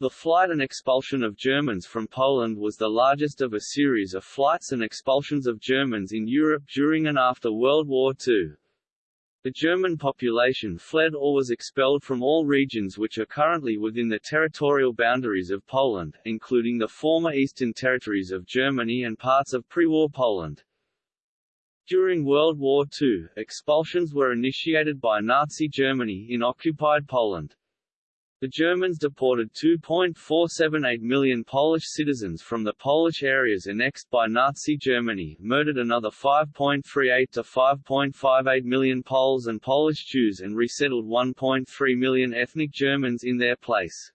The flight and expulsion of Germans from Poland was the largest of a series of flights and expulsions of Germans in Europe during and after World War II. The German population fled or was expelled from all regions which are currently within the territorial boundaries of Poland, including the former eastern territories of Germany and parts of pre-war Poland. During World War II, expulsions were initiated by Nazi Germany in occupied Poland. The Germans deported 2.478 million Polish citizens from the Polish areas annexed by Nazi Germany, murdered another 5.38 to 5.58 million Poles and Polish Jews and resettled 1.3 million ethnic Germans in their place.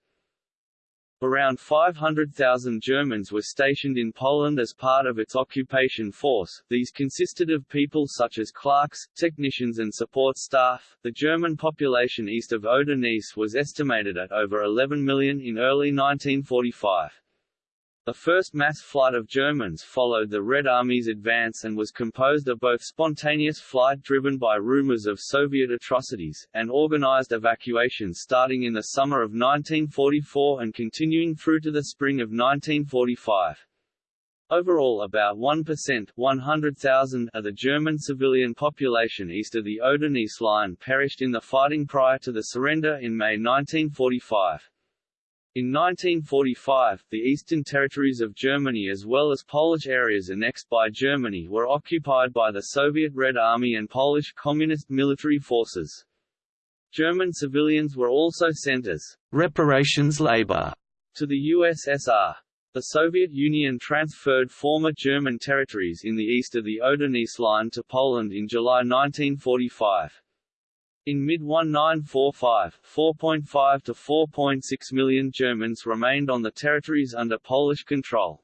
Around 500,000 Germans were stationed in Poland as part of its occupation force. These consisted of people such as clerks, technicians, and support staff. The German population east of Oder-Neisse was estimated at over 11 million in early 1945. The first mass flight of Germans followed the Red Army's advance and was composed of both spontaneous flight driven by rumors of Soviet atrocities, and organized evacuations starting in the summer of 1944 and continuing through to the spring of 1945. Overall about 1% 100,000 of the German civilian population east of the Oder-Neisse line perished in the fighting prior to the surrender in May 1945. In 1945, the eastern territories of Germany as well as Polish areas annexed by Germany were occupied by the Soviet Red Army and Polish Communist military forces. German civilians were also sent as reparations labor to the USSR. The Soviet Union transferred former German territories in the east of the Oder-Neisse line to Poland in July 1945. In mid-1945, 4.5 to 4.6 million Germans remained on the territories under Polish control.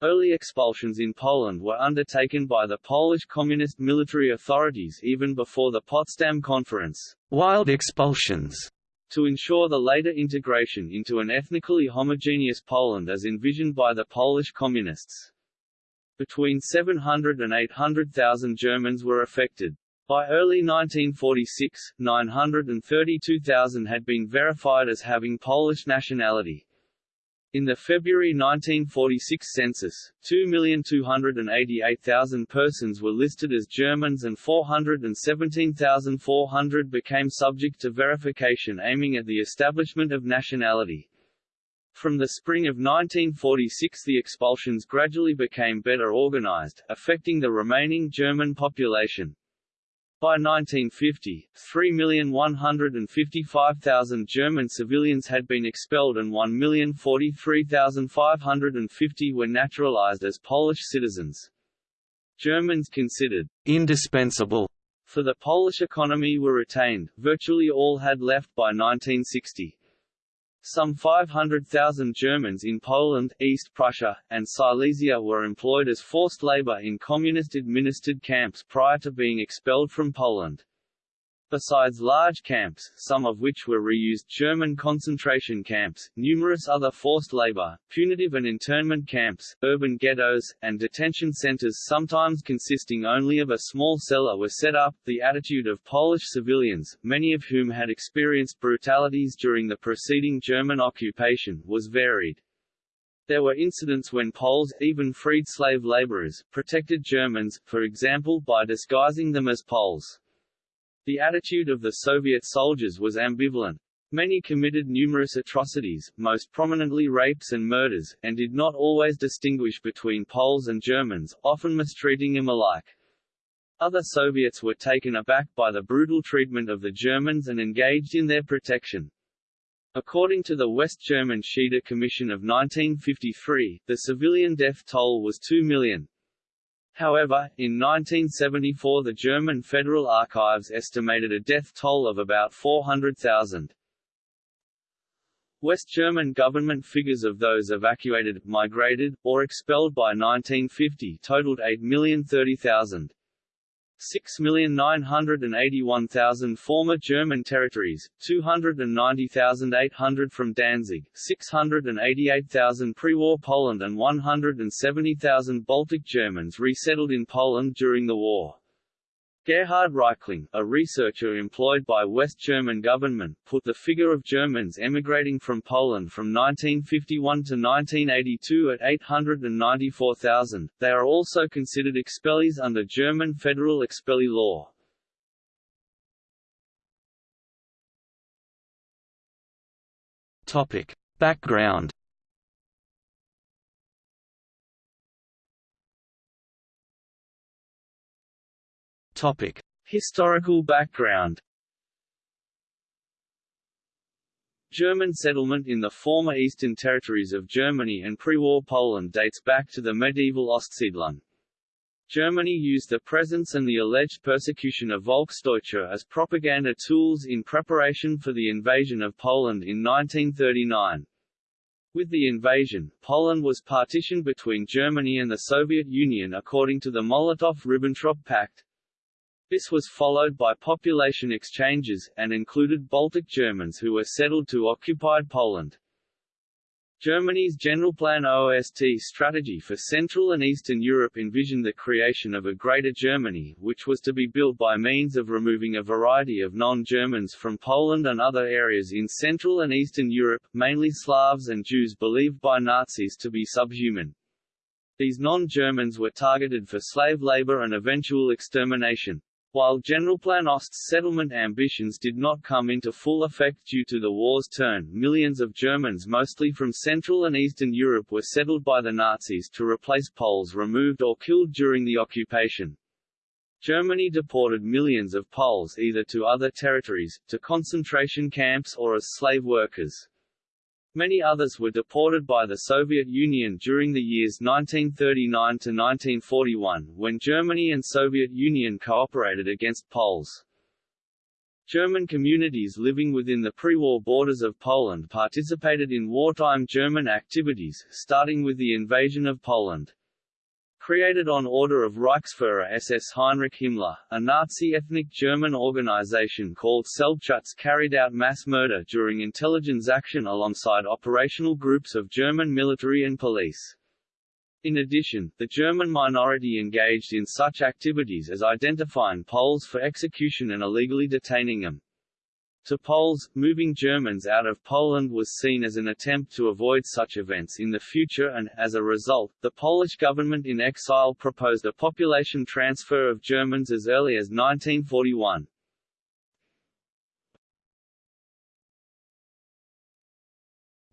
Early expulsions in Poland were undertaken by the Polish Communist military authorities even before the Potsdam Conference, wild expulsions, to ensure the later integration into an ethnically homogeneous Poland as envisioned by the Polish Communists. Between 700 and 800,000 Germans were affected. By early 1946, 932,000 had been verified as having Polish nationality. In the February 1946 census, 2,288,000 persons were listed as Germans and 417,400 became subject to verification aiming at the establishment of nationality. From the spring of 1946 the expulsions gradually became better organized, affecting the remaining German population. By 1950, 3,155,000 German civilians had been expelled and 1,043,550 were naturalized as Polish citizens. Germans considered indispensable for the Polish economy were retained, virtually all had left by 1960. Some 500,000 Germans in Poland, East Prussia, and Silesia were employed as forced labor in communist-administered camps prior to being expelled from Poland. Besides large camps, some of which were reused German concentration camps, numerous other forced labor, punitive and internment camps, urban ghettos, and detention centers sometimes consisting only of a small cellar were set up. The attitude of Polish civilians, many of whom had experienced brutalities during the preceding German occupation, was varied. There were incidents when Poles, even freed slave laborers, protected Germans, for example by disguising them as Poles. The attitude of the Soviet soldiers was ambivalent. Many committed numerous atrocities, most prominently rapes and murders, and did not always distinguish between Poles and Germans, often mistreating them alike. Other Soviets were taken aback by the brutal treatment of the Germans and engaged in their protection. According to the West German Schieder Commission of 1953, the civilian death toll was 2 million. However, in 1974 the German Federal Archives estimated a death toll of about 400,000. West German government figures of those evacuated, migrated, or expelled by 1950 totaled 8,030,000. 6,981,000 former German territories, 290,800 from Danzig, 688,000 pre-war Poland and 170,000 Baltic Germans resettled in Poland during the war. Gerhard Reichling, a researcher employed by West German government, put the figure of Germans emigrating from Poland from 1951 to 1982 at 894,000. They are also considered expellees under German federal expellee law. Topic: Background Topic: Historical background. German settlement in the former eastern territories of Germany and pre-war Poland dates back to the medieval Ostsiedlung. Germany used the presence and the alleged persecution of Volksdeutsche as propaganda tools in preparation for the invasion of Poland in 1939. With the invasion, Poland was partitioned between Germany and the Soviet Union according to the Molotov–Ribbentrop Pact, this was followed by population exchanges, and included Baltic Germans who were settled to occupied Poland. Germany's Generalplan OST strategy for Central and Eastern Europe envisioned the creation of a Greater Germany, which was to be built by means of removing a variety of non-Germans from Poland and other areas in Central and Eastern Europe, mainly Slavs and Jews believed by Nazis to be subhuman. These non-Germans were targeted for slave labor and eventual extermination. While Generalplan Ost's settlement ambitions did not come into full effect due to the war's turn, millions of Germans mostly from Central and Eastern Europe were settled by the Nazis to replace Poles removed or killed during the occupation. Germany deported millions of Poles either to other territories, to concentration camps or as slave workers. Many others were deported by the Soviet Union during the years 1939 to 1941, when Germany and Soviet Union cooperated against Poles. German communities living within the pre-war borders of Poland participated in wartime German activities, starting with the invasion of Poland. Created on order of Reichsfuhrer SS Heinrich Himmler, a Nazi ethnic German organization called Selbstschutz carried out mass murder during intelligence action alongside operational groups of German military and police. In addition, the German minority engaged in such activities as identifying Poles for execution and illegally detaining them. To Poles, moving Germans out of Poland was seen as an attempt to avoid such events in the future and, as a result, the Polish government in exile proposed a population transfer of Germans as early as 1941.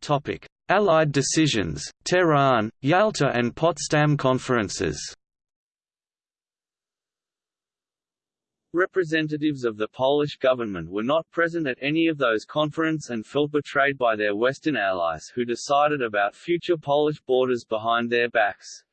Topic. Allied decisions, Tehran, Yalta and Potsdam conferences Representatives of the Polish government were not present at any of those conferences and felt betrayed by their Western allies who decided about future Polish borders behind their backs.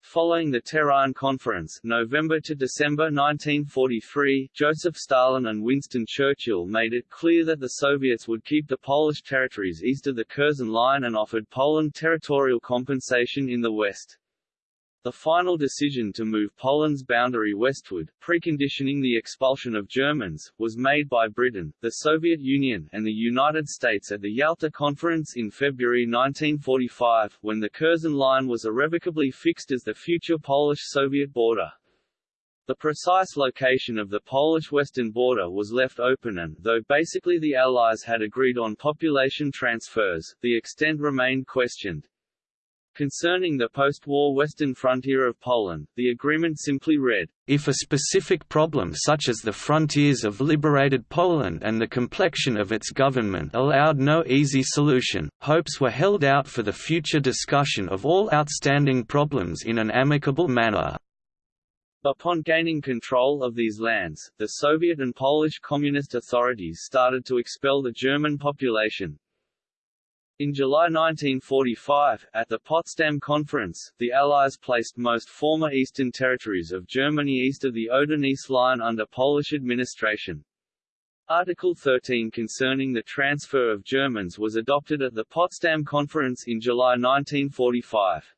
Following the Tehran Conference November to December 1943, Joseph Stalin and Winston Churchill made it clear that the Soviets would keep the Polish territories east of the Curzon Line and offered Poland territorial compensation in the west. The final decision to move Poland's boundary westward, preconditioning the expulsion of Germans, was made by Britain, the Soviet Union, and the United States at the Yalta Conference in February 1945, when the Curzon Line was irrevocably fixed as the future Polish-Soviet border. The precise location of the Polish western border was left open and, though basically the Allies had agreed on population transfers, the extent remained questioned. Concerning the post-war western frontier of Poland, the agreement simply read, If a specific problem such as the frontiers of liberated Poland and the complexion of its government allowed no easy solution, hopes were held out for the future discussion of all outstanding problems in an amicable manner. Upon gaining control of these lands, the Soviet and Polish communist authorities started to expel the German population, in July 1945, at the Potsdam Conference, the Allies placed most former eastern territories of Germany east of the Oder-Neisse line under Polish administration. Article 13 concerning the transfer of Germans was adopted at the Potsdam Conference in July 1945.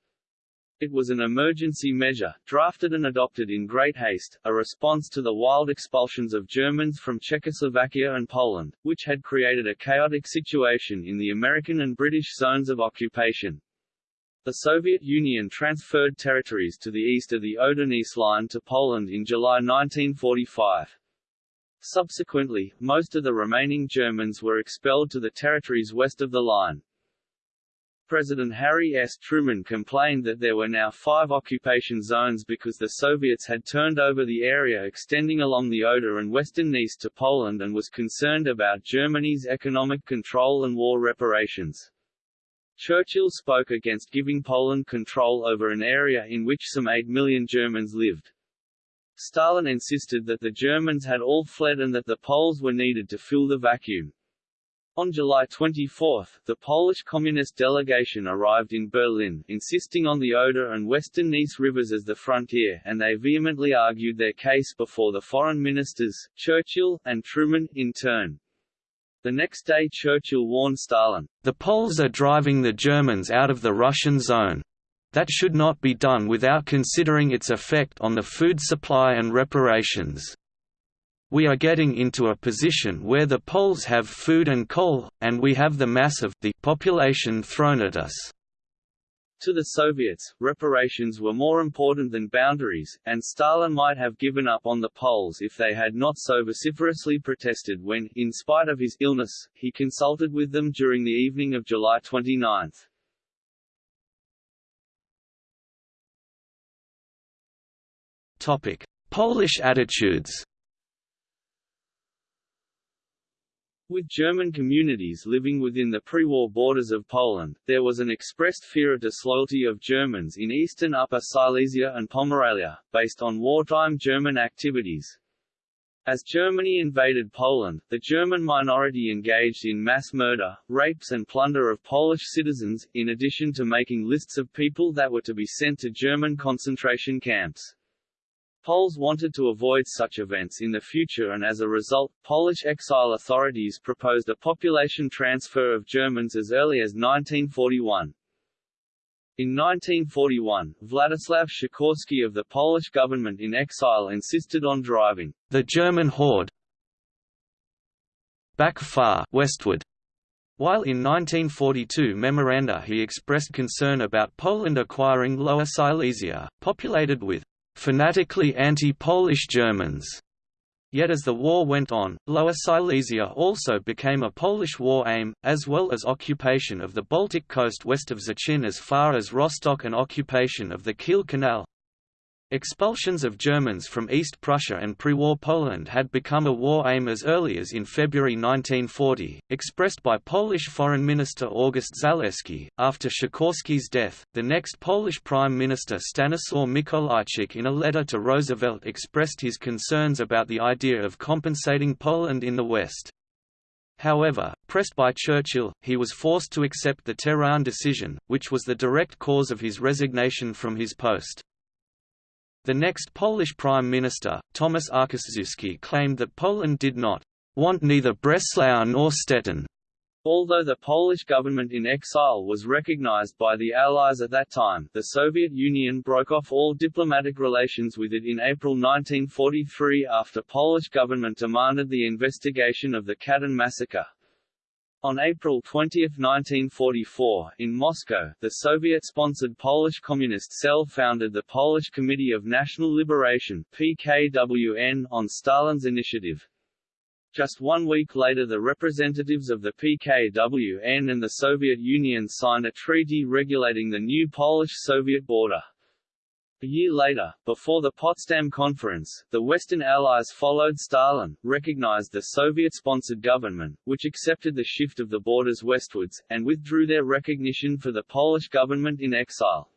It was an emergency measure, drafted and adopted in great haste, a response to the wild expulsions of Germans from Czechoslovakia and Poland, which had created a chaotic situation in the American and British zones of occupation. The Soviet Union transferred territories to the east of the Oder-Neisse line to Poland in July 1945. Subsequently, most of the remaining Germans were expelled to the territories west of the line. President Harry S. Truman complained that there were now five occupation zones because the Soviets had turned over the area extending along the Oder and western Neisse to Poland and was concerned about Germany's economic control and war reparations. Churchill spoke against giving Poland control over an area in which some 8 million Germans lived. Stalin insisted that the Germans had all fled and that the Poles were needed to fill the vacuum. On July 24, the Polish Communist delegation arrived in Berlin, insisting on the Oder and Western Neisse rivers as the frontier, and they vehemently argued their case before the foreign ministers, Churchill, and Truman, in turn. The next day Churchill warned Stalin, "...the Poles are driving the Germans out of the Russian zone. That should not be done without considering its effect on the food supply and reparations. We are getting into a position where the Poles have food and coal, and we have the mass of the population thrown at us. To the Soviets, reparations were more important than boundaries, and Stalin might have given up on the Poles if they had not so vociferously protested when, in spite of his illness, he consulted with them during the evening of July 29. Topic: Polish attitudes. With German communities living within the pre-war borders of Poland, there was an expressed fear of disloyalty of Germans in eastern Upper Silesia and Pomerania, based on wartime German activities. As Germany invaded Poland, the German minority engaged in mass murder, rapes and plunder of Polish citizens, in addition to making lists of people that were to be sent to German concentration camps. Poles wanted to avoid such events in the future and as a result, Polish exile authorities proposed a population transfer of Germans as early as 1941. In 1941, Władysław Sikorski of the Polish government in exile insisted on driving the German horde back far westward. While in 1942 memoranda he expressed concern about Poland acquiring Lower Silesia, populated with fanatically anti-Polish Germans. Yet as the war went on, Lower Silesia also became a Polish war aim, as well as occupation of the Baltic coast west of Szczecin as far as Rostock and occupation of the Kiel Canal. Expulsions of Germans from East Prussia and pre-war Poland had become a war aim as early as in February 1940, expressed by Polish Foreign Minister August Zaleski. After Sikorski's death, the next Polish Prime Minister Stanislaw Mikolajczyk in a letter to Roosevelt expressed his concerns about the idea of compensating Poland in the West. However, pressed by Churchill, he was forced to accept the Tehran decision, which was the direct cause of his resignation from his post. The next Polish Prime Minister, Tomasz Arciszewski claimed that Poland did not want neither Breslau nor Stettin. Although the Polish government in exile was recognized by the Allies at that time, the Soviet Union broke off all diplomatic relations with it in April 1943 after Polish government demanded the investigation of the Katyn massacre. On April 20, 1944, in Moscow, the Soviet-sponsored Polish Communist Cell founded the Polish Committee of National Liberation PKWN on Stalin's initiative. Just one week later the representatives of the PKWN and the Soviet Union signed a treaty regulating the new Polish-Soviet border. A year later, before the Potsdam Conference, the Western Allies followed Stalin, recognized the Soviet-sponsored government, which accepted the shift of the borders westwards, and withdrew their recognition for the Polish government in exile.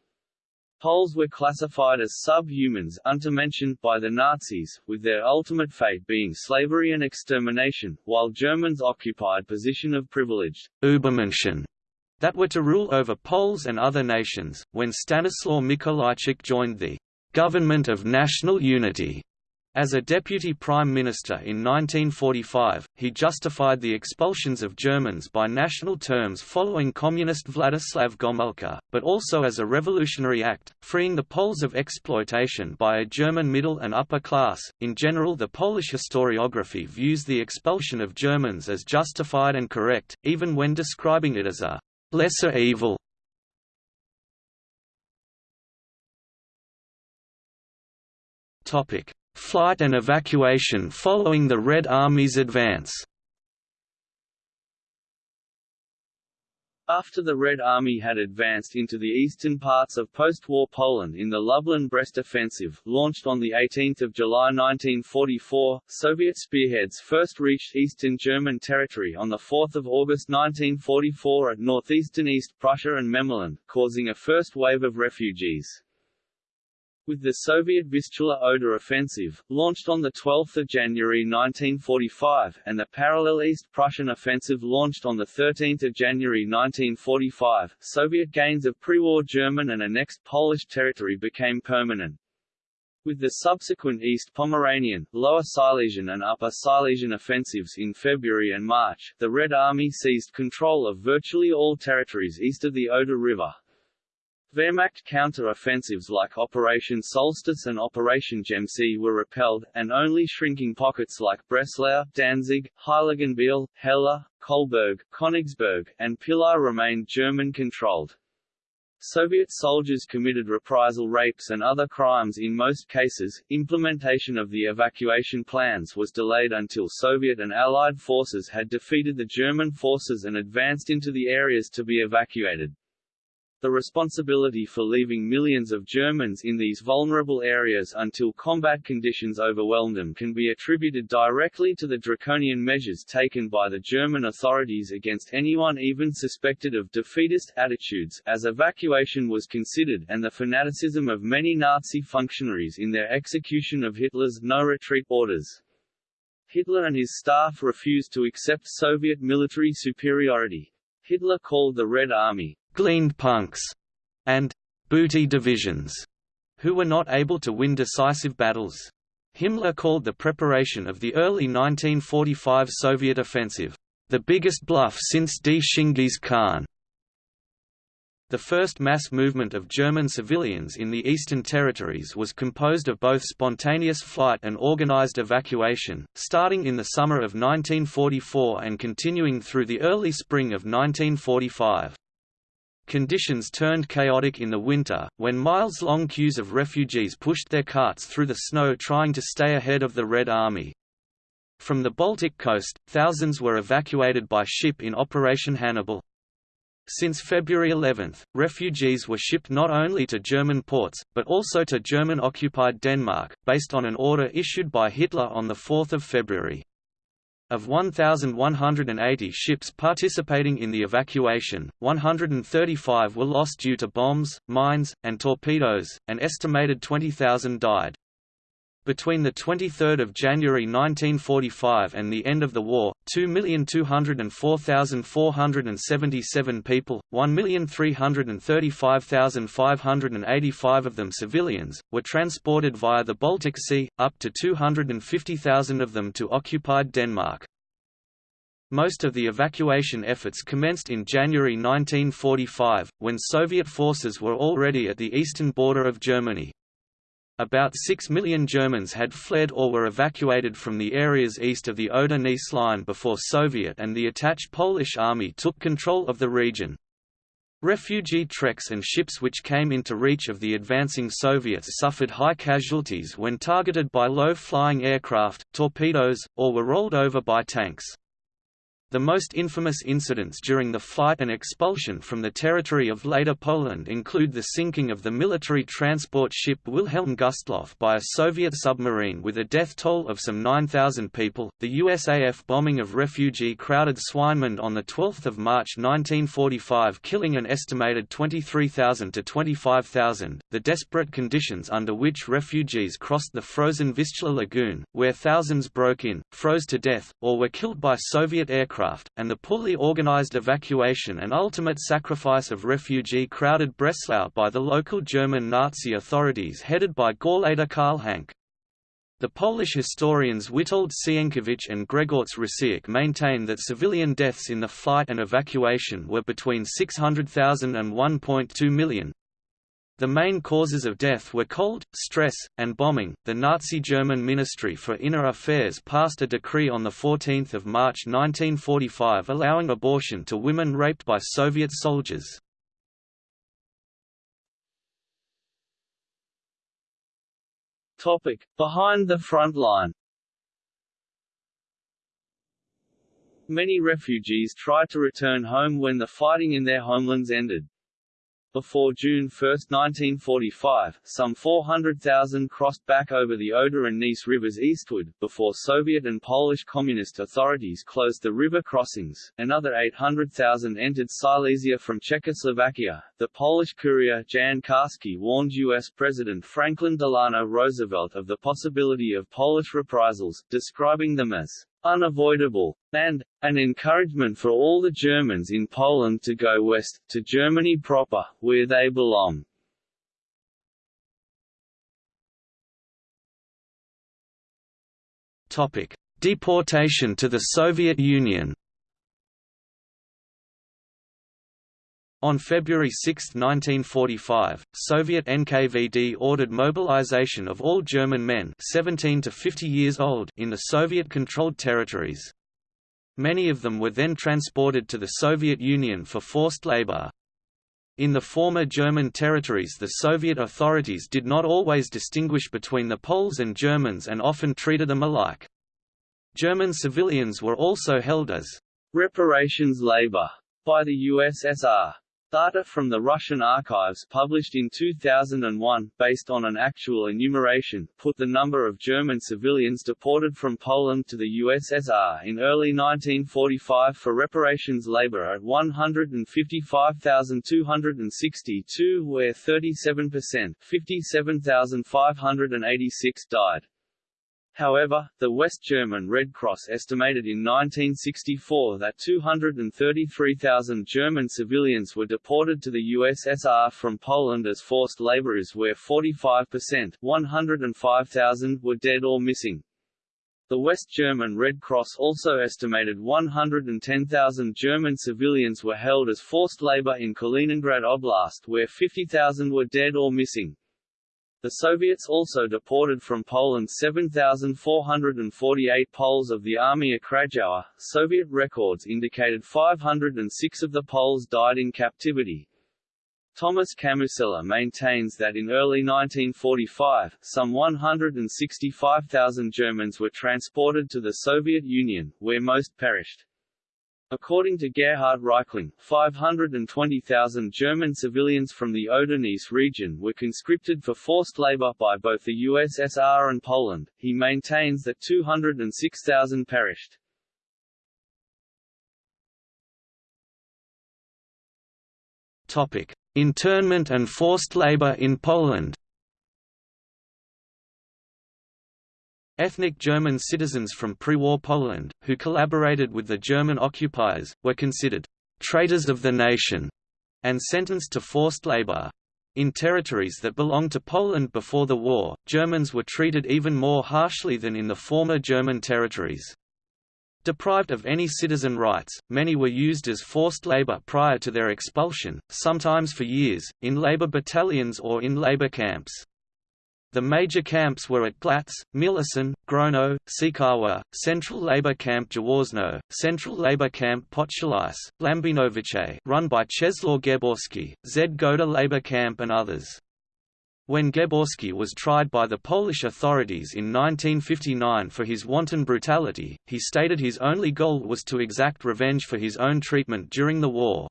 Poles were classified as subhumans untermenschen by the Nazis, with their ultimate fate being slavery and extermination, while Germans occupied position of privileged Übermenschen that were to rule over Poles and other nations. When Stanislaw Mikolajczyk joined the Government of National Unity as a deputy prime minister in 1945, he justified the expulsions of Germans by national terms following communist Władysław Gomulka, but also as a revolutionary act, freeing the Poles of exploitation by a German middle and upper class. In general, the Polish historiography views the expulsion of Germans as justified and correct, even when describing it as a Lesser evil. Flight and evacuation following the Red Army's advance. After the Red Army had advanced into the eastern parts of post-war Poland in the Lublin-Brest offensive, launched on 18 July 1944, Soviet spearheads first reached eastern German territory on 4 August 1944 at northeastern East Prussia and Memelland, causing a first wave of refugees. With the Soviet Vistula-Oder offensive, launched on 12 January 1945, and the parallel East Prussian offensive launched on 13 January 1945, Soviet gains of pre-war German and annexed Polish territory became permanent. With the subsequent East Pomeranian, Lower Silesian and Upper Silesian offensives in February and March, the Red Army seized control of virtually all territories east of the Oder River, Wehrmacht counter-offensives like Operation Solstice and Operation Gemse were repelled, and only shrinking pockets like Breslau, Danzig, Heiligenbeil, Hela, Kolberg, Königsberg, and Pillau remained German-controlled. Soviet soldiers committed reprisal rapes and other crimes in most cases. Implementation of the evacuation plans was delayed until Soviet and Allied forces had defeated the German forces and advanced into the areas to be evacuated. The responsibility for leaving millions of Germans in these vulnerable areas until combat conditions overwhelmed them can be attributed directly to the draconian measures taken by the German authorities against anyone even suspected of defeatist attitudes, as evacuation was considered and the fanaticism of many Nazi functionaries in their execution of Hitler's no-retreat orders. Hitler and his staff refused to accept Soviet military superiority. Hitler called the Red Army, gleaned punks, and booty divisions, who were not able to win decisive battles. Himmler called the preparation of the early 1945 Soviet offensive, the biggest bluff since D. Chinggis Khan. The first mass movement of German civilians in the Eastern Territories was composed of both spontaneous flight and organized evacuation, starting in the summer of 1944 and continuing through the early spring of 1945. Conditions turned chaotic in the winter, when miles-long queues of refugees pushed their carts through the snow trying to stay ahead of the Red Army. From the Baltic coast, thousands were evacuated by ship in Operation Hannibal. Since February 11, refugees were shipped not only to German ports, but also to German-occupied Denmark, based on an order issued by Hitler on 4 February. Of 1,180 ships participating in the evacuation, 135 were lost due to bombs, mines, and torpedoes, an estimated 20,000 died. Between 23 January 1945 and the end of the war, 2,204,477 people, 1,335,585 of them civilians, were transported via the Baltic Sea, up to 250,000 of them to occupied Denmark. Most of the evacuation efforts commenced in January 1945, when Soviet forces were already at the eastern border of Germany. About 6 million Germans had fled or were evacuated from the areas east of the Oder-Neisse line before Soviet and the attached Polish army took control of the region. Refugee treks and ships which came into reach of the advancing Soviets suffered high casualties when targeted by low-flying aircraft, torpedoes, or were rolled over by tanks. The most infamous incidents during the flight and expulsion from the territory of later Poland include the sinking of the military transport ship Wilhelm Gustloff by a Soviet submarine with a death toll of some 9,000 people, the USAF bombing of refugee-crowded Swinemund on 12 March 1945 killing an estimated 23,000 to 25,000, the desperate conditions under which refugees crossed the frozen Vistula Lagoon, where thousands broke in, froze to death, or were killed by Soviet aircraft aircraft, and the poorly organized evacuation and ultimate sacrifice of refugee-crowded Breslau by the local German Nazi authorities headed by Gauleiter Karl Hanke. The Polish historians Witold Sienkiewicz and Grzegorz Rosiak maintain that civilian deaths in the flight and evacuation were between 600,000 and 1.2 million, the main causes of death were cold, stress, and bombing. The Nazi German Ministry for Inner Affairs passed a decree on 14 March 1945 allowing abortion to women raped by Soviet soldiers. Topic. Behind the front line Many refugees tried to return home when the fighting in their homelands ended. Before June 1, 1945, some 400,000 crossed back over the Oder and Neisse rivers eastward, before Soviet and Polish Communist authorities closed the river crossings. Another 800,000 entered Silesia from Czechoslovakia. The Polish courier Jan Karski warned U.S. President Franklin Delano Roosevelt of the possibility of Polish reprisals, describing them as unavoidable, and an encouragement for all the Germans in Poland to go west, to Germany proper, where they belong. Deportation to the Soviet Union. On February 6, 1945, Soviet NKVD ordered mobilization of all German men 17 to 50 years old in the Soviet-controlled territories. Many of them were then transported to the Soviet Union for forced labor. In the former German territories the Soviet authorities did not always distinguish between the Poles and Germans and often treated them alike. German civilians were also held as reparations labor by the USSR. Data from the Russian archives published in 2001, based on an actual enumeration, put the number of German civilians deported from Poland to the USSR in early 1945 for reparations labor at 155,262 where 37% 57,586 died. However, the West German Red Cross estimated in 1964 that 233,000 German civilians were deported to the USSR from Poland as forced laborers where 45% 105,000 were dead or missing. The West German Red Cross also estimated 110,000 German civilians were held as forced labor in Kaliningrad Oblast where 50,000 were dead or missing. The Soviets also deported from Poland 7,448 Poles of the Armia Krajowa. Soviet records indicated 506 of the Poles died in captivity. Tomasz Kamusella maintains that in early 1945, some 165,000 Germans were transported to the Soviet Union, where most perished. According to Gerhard Reichling, 520,000 German civilians from the Oder-Neisse region were conscripted for forced labor by both the USSR and Poland. He maintains that 206,000 perished. Topic: Internment and forced labor in Poland. Ethnic German citizens from pre-war Poland, who collaborated with the German occupiers, were considered «traitors of the nation» and sentenced to forced labor. In territories that belonged to Poland before the war, Germans were treated even more harshly than in the former German territories. Deprived of any citizen rights, many were used as forced labor prior to their expulsion, sometimes for years, in labor battalions or in labor camps. The major camps were at Glatz, Miłoszyń, Grono, Sikawa, Central Labor Camp Jaworzno, Central Labor Camp Potulice, Lambinowice run by Czesław Gęborski, Zgoda Labor Camp and others. When Gęborski was tried by the Polish authorities in 1959 for his wanton brutality, he stated his only goal was to exact revenge for his own treatment during the war.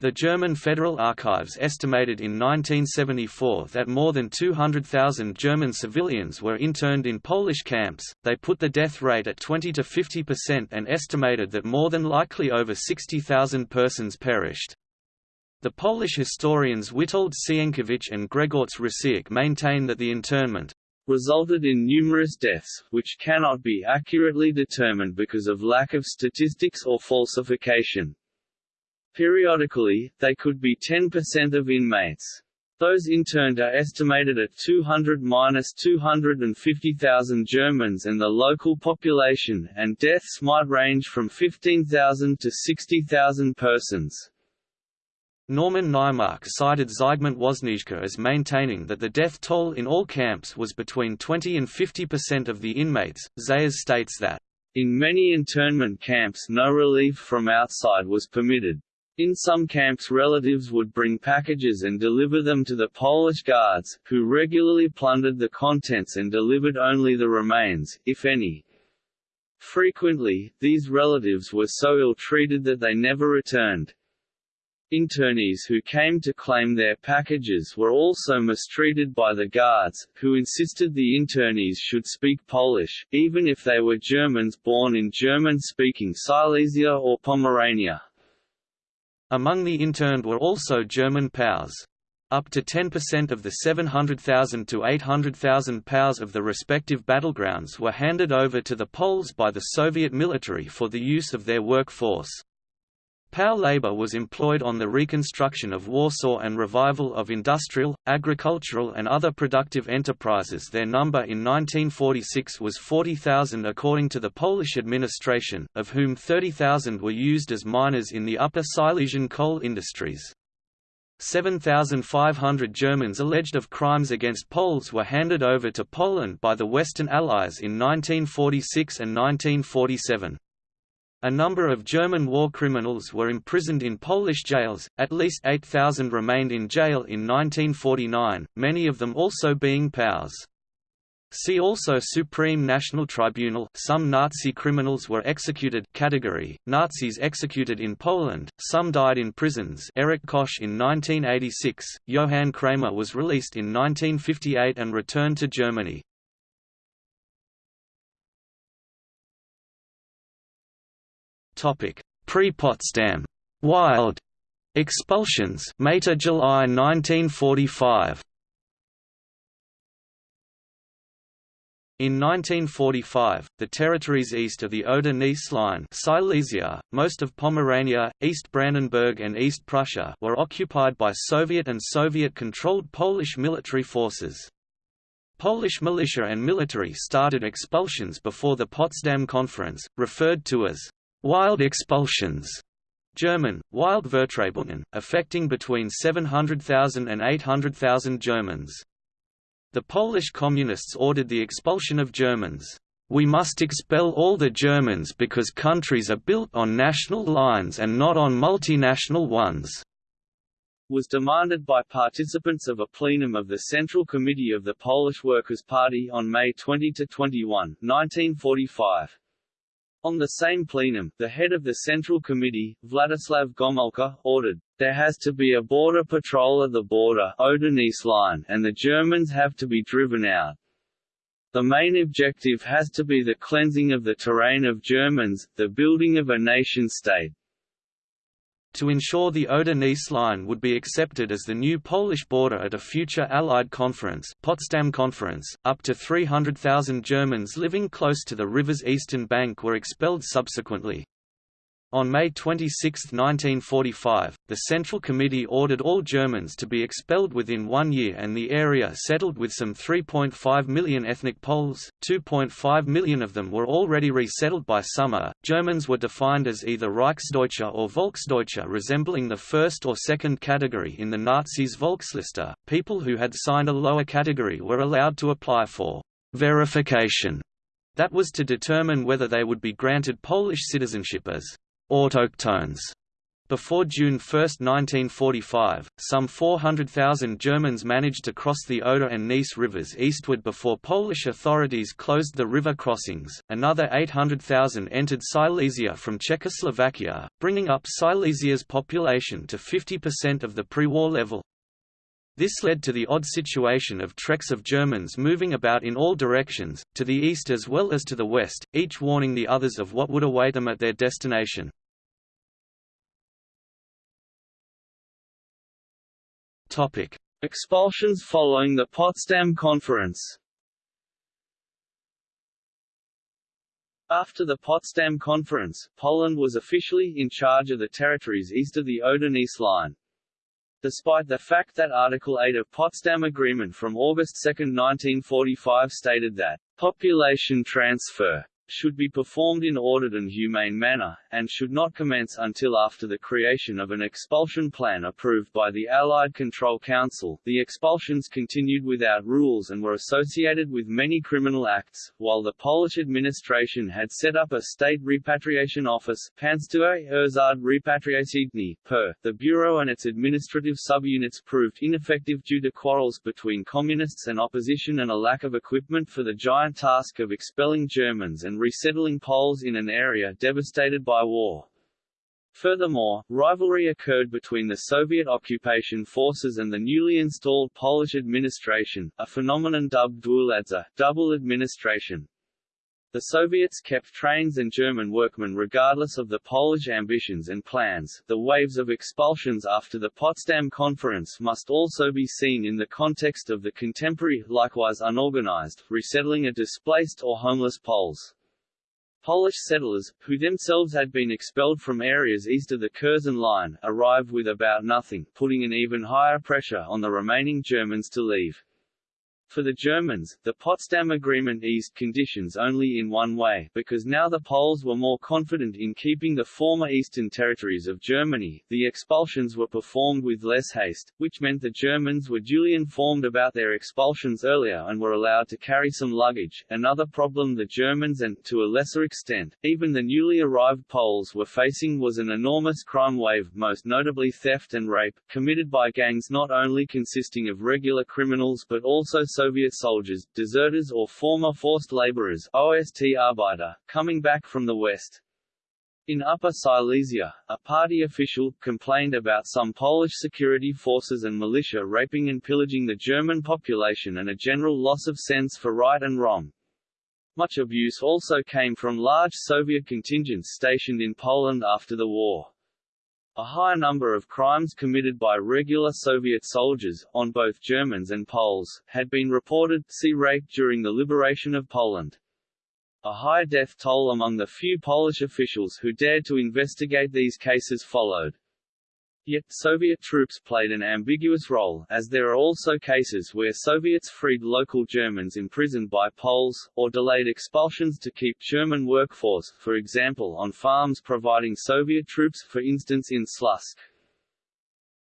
The German Federal Archives estimated in 1974 that more than 200,000 German civilians were interned in Polish camps. They put the death rate at 20 to 50% and estimated that more than likely over 60,000 persons perished. The Polish historians Witold Sienkiewicz and Grzegorz Rosiak maintain that the internment resulted in numerous deaths, which cannot be accurately determined because of lack of statistics or falsification. Periodically, they could be 10% of inmates. Those interned are estimated at 200–250,000 Germans and the local population, and deaths might range from 15,000 to 60,000 persons. Norman Naimark cited Zygmunt Woźniczka as maintaining that the death toll in all camps was between 20 and 50% of the inmates. Zayas states that, In many internment camps no relief from outside was permitted. In some camps relatives would bring packages and deliver them to the Polish guards, who regularly plundered the contents and delivered only the remains, if any. Frequently, these relatives were so ill-treated that they never returned. Internees who came to claim their packages were also mistreated by the guards, who insisted the internees should speak Polish, even if they were Germans born in German-speaking Silesia or Pomerania. Among the interned were also German POWs. Up to 10% of the 700,000 to 800,000 POWs of the respective battlegrounds were handed over to the Poles by the Soviet military for the use of their workforce. POW labor was employed on the reconstruction of Warsaw and revival of industrial, agricultural and other productive enterprises their number in 1946 was 40,000 according to the Polish administration, of whom 30,000 were used as miners in the Upper Silesian coal industries. 7,500 Germans alleged of crimes against Poles were handed over to Poland by the Western Allies in 1946 and 1947. A number of German war criminals were imprisoned in Polish jails, at least 8,000 remained in jail in 1949, many of them also being POWs. See also Supreme National Tribunal some Nazi criminals were executed category, Nazis executed in Poland, some died in prisons Erich Koch in 1986, Johann Kremer was released in 1958 and returned to Germany. Pre-Potsdam. Wild. Expulsions. July 1945 In 1945, the territories east of the Oder-Neisse line Silesia, most of Pomerania, East Brandenburg and East Prussia were occupied by Soviet and Soviet-controlled Polish military forces. Polish militia and military started expulsions before the Potsdam Conference, referred to as Wild expulsions German, Wild Vertreibungen, affecting between 700,000 and 800,000 Germans. The Polish Communists ordered the expulsion of Germans. We must expel all the Germans because countries are built on national lines and not on multinational ones was demanded by participants of a plenum of the Central Committee of the Polish Workers' Party on May 20–21, 1945. On the same plenum, the head of the Central Committee, Władysław Gomulka, ordered, there has to be a border patrol at the border line and the Germans have to be driven out. The main objective has to be the cleansing of the terrain of Germans, the building of a nation-state. To ensure the Oder-Neisse line would be accepted as the new Polish border at a future Allied conference, Potsdam Conference, up to 300,000 Germans living close to the river's eastern bank were expelled subsequently. On May 26, 1945, the Central Committee ordered all Germans to be expelled within one year and the area settled with some 3.5 million ethnic Poles, 2.5 million of them were already resettled by summer. Germans were defined as either Reichsdeutsche or Volksdeutsche resembling the first or second category in the Nazis' Volksliste. People who had signed a lower category were allowed to apply for verification that was to determine whether they would be granted Polish citizenship as autochtones. Before June 1, 1945, some 400,000 Germans managed to cross the Oder and Neisse rivers eastward before Polish authorities closed the river crossings. Another 800,000 entered Silesia from Czechoslovakia, bringing up Silesia's population to 50% of the pre-war level. This led to the odd situation of treks of Germans moving about in all directions, to the east as well as to the west, each warning the others of what would await them at their destination. Expulsions following the Potsdam Conference After the Potsdam Conference, Poland was officially in charge of the territories east of the Oder-Neisse line, despite the fact that Article 8 of Potsdam Agreement from August 2, 1945 stated that population transfer should be performed in ordered and humane manner, and should not commence until after the creation of an expulsion plan approved by the Allied Control Council. The expulsions continued without rules and were associated with many criminal acts, while the Polish administration had set up a state repatriation office Państwowy Urząd Repatriacyjny, PUR. The bureau and its administrative subunits proved ineffective due to quarrels between communists and opposition and a lack of equipment for the giant task of expelling Germans and and resettling Poles in an area devastated by war. Furthermore, rivalry occurred between the Soviet occupation forces and the newly installed Polish administration, a phenomenon dubbed dwuwładza, double administration. The Soviets kept trains and German workmen regardless of the Polish ambitions and plans. The waves of expulsions after the Potsdam Conference must also be seen in the context of the contemporary, likewise unorganized, resettling of displaced or homeless Poles. Polish settlers, who themselves had been expelled from areas east of the Curzon Line, arrived with about nothing, putting an even higher pressure on the remaining Germans to leave. For the Germans, the Potsdam Agreement eased conditions only in one way, because now the Poles were more confident in keeping the former eastern territories of Germany, the expulsions were performed with less haste, which meant the Germans were duly informed about their expulsions earlier and were allowed to carry some luggage. Another problem the Germans and, to a lesser extent, even the newly arrived Poles were facing was an enormous crime wave most notably theft and rape, committed by gangs not only consisting of regular criminals but also so Soviet soldiers, deserters or former forced laborers OST Arbeiter, coming back from the West. In Upper Silesia, a party official, complained about some Polish security forces and militia raping and pillaging the German population and a general loss of sense for right and wrong. Much abuse also came from large Soviet contingents stationed in Poland after the war. A high number of crimes committed by regular Soviet soldiers, on both Germans and Poles, had been reported see rape during the liberation of Poland. A high death toll among the few Polish officials who dared to investigate these cases followed. Yet, Soviet troops played an ambiguous role, as there are also cases where Soviets freed local Germans imprisoned by Poles, or delayed expulsions to keep German workforce, for example on farms providing Soviet troops for instance in Slutsk.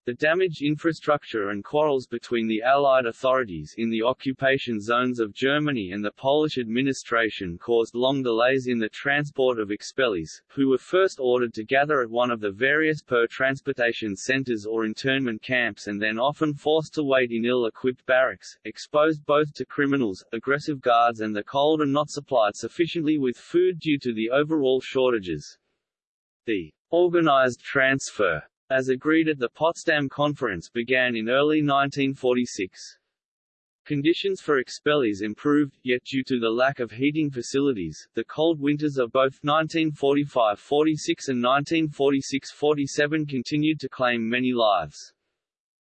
The damaged infrastructure and quarrels between the Allied authorities in the occupation zones of Germany and the Polish administration caused long delays in the transport of expellees, who were first ordered to gather at one of the various PUR transportation centers or internment camps and then often forced to wait in ill-equipped barracks, exposed both to criminals, aggressive guards and the cold and not supplied sufficiently with food due to the overall shortages. The organized transfer as agreed at the Potsdam Conference began in early 1946. Conditions for expellees improved, yet due to the lack of heating facilities, the cold winters of both 1945–46 and 1946–47 continued to claim many lives.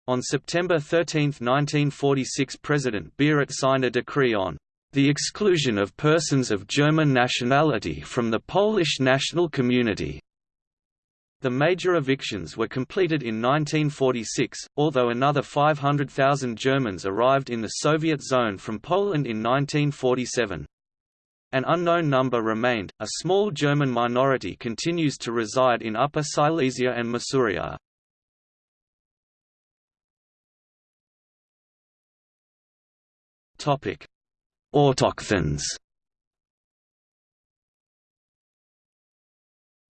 On September 13, 1946 President Bierut signed a decree on the exclusion of persons of German nationality from the Polish national community, the major evictions were completed in 1946, although another 500,000 Germans arrived in the Soviet zone from Poland in 1947. An unknown number remained. A small German minority continues to reside in Upper Silesia and Masuria. Topic: Autochthons.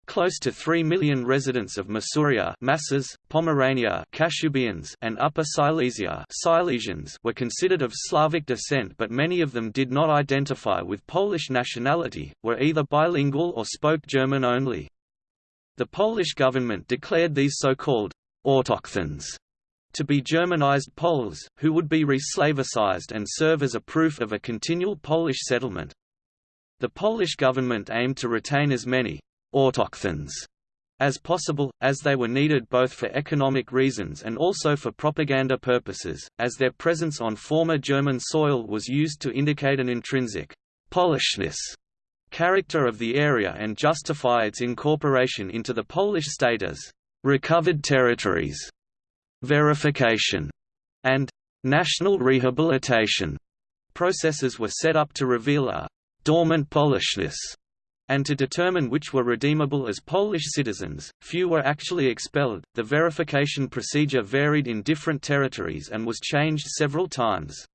Close to 3 million residents of Masuria Masses, Pomerania Kashubians and Upper Silesia Silesians were considered of Slavic descent but many of them did not identify with Polish nationality, were either bilingual or spoke German only. The Polish government declared these so-called autochthons to be Germanized Poles, who would be re-Slavicized and serve as a proof of a continual Polish settlement. The Polish government aimed to retain as many autochthons as possible, as they were needed both for economic reasons and also for propaganda purposes, as their presence on former German soil was used to indicate an intrinsic Polishness character of the area and justify its incorporation into the Polish state as recovered territories, verification, and national rehabilitation. Processes were set up to reveal a dormant Polishness, and to determine which were redeemable as Polish citizens, few were actually expelled. The verification procedure varied in different territories and was changed several times.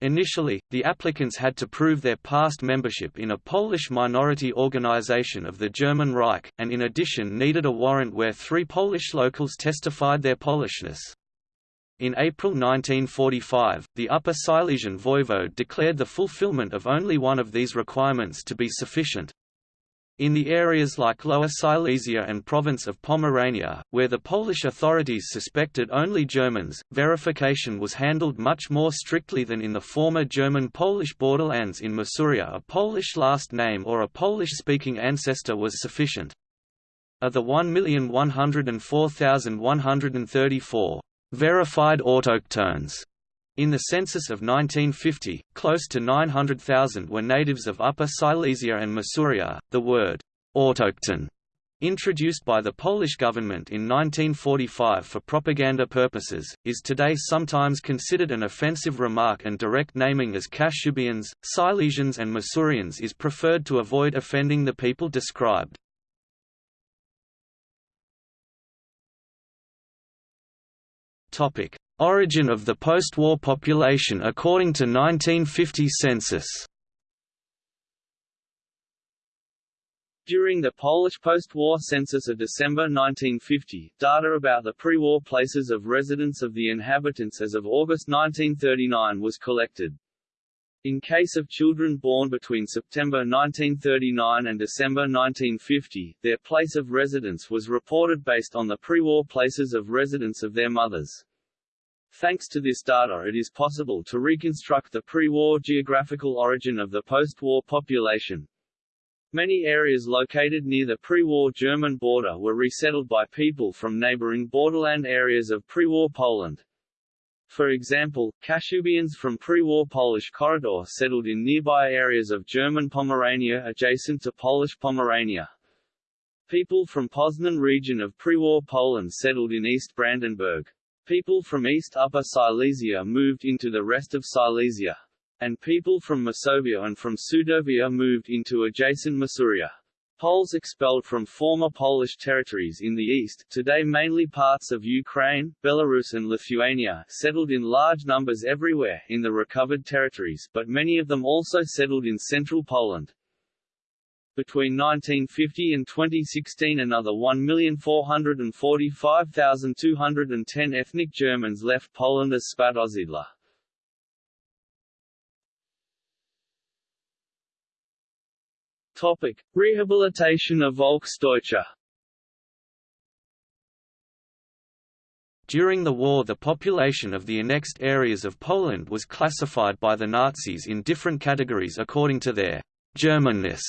Initially, the applicants had to prove their past membership in a Polish minority organization of the German Reich, and in addition needed a warrant where three Polish locals testified their Polishness. In April 1945, the Upper Silesian voivode declared the fulfillment of only one of these requirements to be sufficient, in the areas like Lower Silesia and province of Pomerania, where the Polish authorities suspected only Germans, verification was handled much more strictly than in the former German-Polish borderlands in Masuria a Polish last name or a Polish-speaking ancestor was sufficient. Of the 1,104,134 verified autochtones in the census of 1950, close to 900,000 were natives of Upper Silesia and Masuria. The word autochton, introduced by the Polish government in 1945 for propaganda purposes, is today sometimes considered an offensive remark and direct naming as Kashubians, Silesians and Masurians is preferred to avoid offending the people described. Origin of the post-war population according to 1950 census During the Polish post-war census of December 1950, data about the pre-war places of residence of the inhabitants as of August 1939 was collected. In case of children born between September 1939 and December 1950, their place of residence was reported based on the pre-war places of residence of their mothers. Thanks to this data it is possible to reconstruct the pre-war geographical origin of the post-war population. Many areas located near the pre-war German border were resettled by people from neighboring borderland areas of pre-war Poland. For example, Kashubians from pre-war Polish corridor settled in nearby areas of German Pomerania adjacent to Polish Pomerania. People from Poznan region of pre-war Poland settled in East Brandenburg. People from East Upper Silesia moved into the rest of Silesia. And people from Masovia and from Sudovia moved into adjacent Masuria. Poles expelled from former Polish territories in the east today mainly parts of Ukraine, Belarus and Lithuania settled in large numbers everywhere in the recovered territories but many of them also settled in central Poland. Between 1950 and 2016 another 1,445,210 ethnic Germans left Poland as Spätaussiedler. Topic: Rehabilitation of Volksdeutsche. During the war the population of the annexed areas of Poland was classified by the Nazis in different categories according to their Germanness